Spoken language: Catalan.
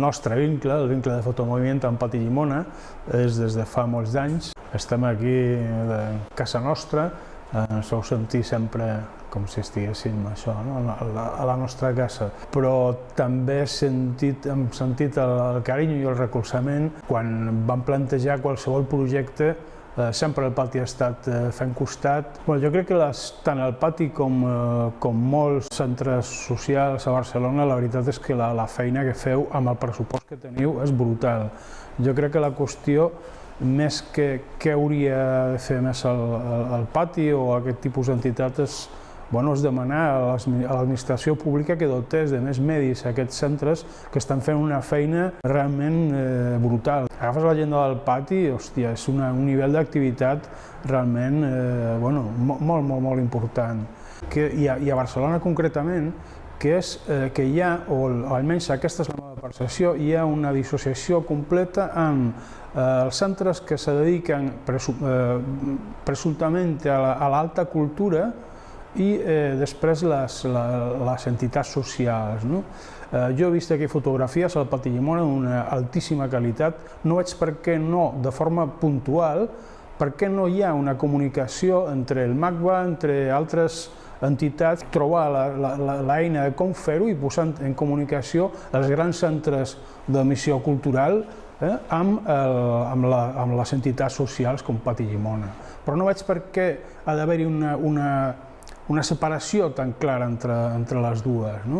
nostre vincle, el vincle de fotomoviment amb Pati Llimona, és des de fa molts anys. Estem aquí de casa nostra, ens feu sentir sempre com si estiguéssim això, no? a, la, a la nostra casa. Però també he sentit, hem sentit el, el carinyo i el recolzament quan vam plantejar qualsevol projecte Eh, sempre el pati ha estat eh, fent costat. Bueno, jo crec que les, tant el pati com, eh, com molts centres socials a Barcelona, la veritat és que la, la feina que feu amb el pressupost que teniu és brutal. Jo crec que la qüestió més que què hauria de fer més el, el, el pati o aquest tipus d'entitat és bueno, és demanar a l'administració pública que dotés de més medis a aquests centres que estan fent una feina realment eh, brutal. Agafes l'agenda del pati, hòstia, és una, un nivell d'activitat realment eh, bueno, molt, molt, molt important. Que, i, a, I a Barcelona concretament, que és eh, que hi ha, o almenys aquesta és la meva percepció, hi ha una dissociació completa amb eh, els centres que se dediquen presu, eh, presumptament a l'alta cultura i eh, després les, la, les entitats socials. No? Eh, jo he vist aquí fotografies al Pati Llimona d'una altíssima qualitat, no veig per què no, de forma puntual, per què no hi ha una comunicació entre el MACBA, entre altres entitats, trobar l'eina de com fer-ho i posar en comunicació els grans centres de missió cultural eh, amb, el, amb, la, amb les entitats socials com Pati Llimona. Però no veig per què ha d'haver-hi una, una una separació tan clara entre, entre les dues. No?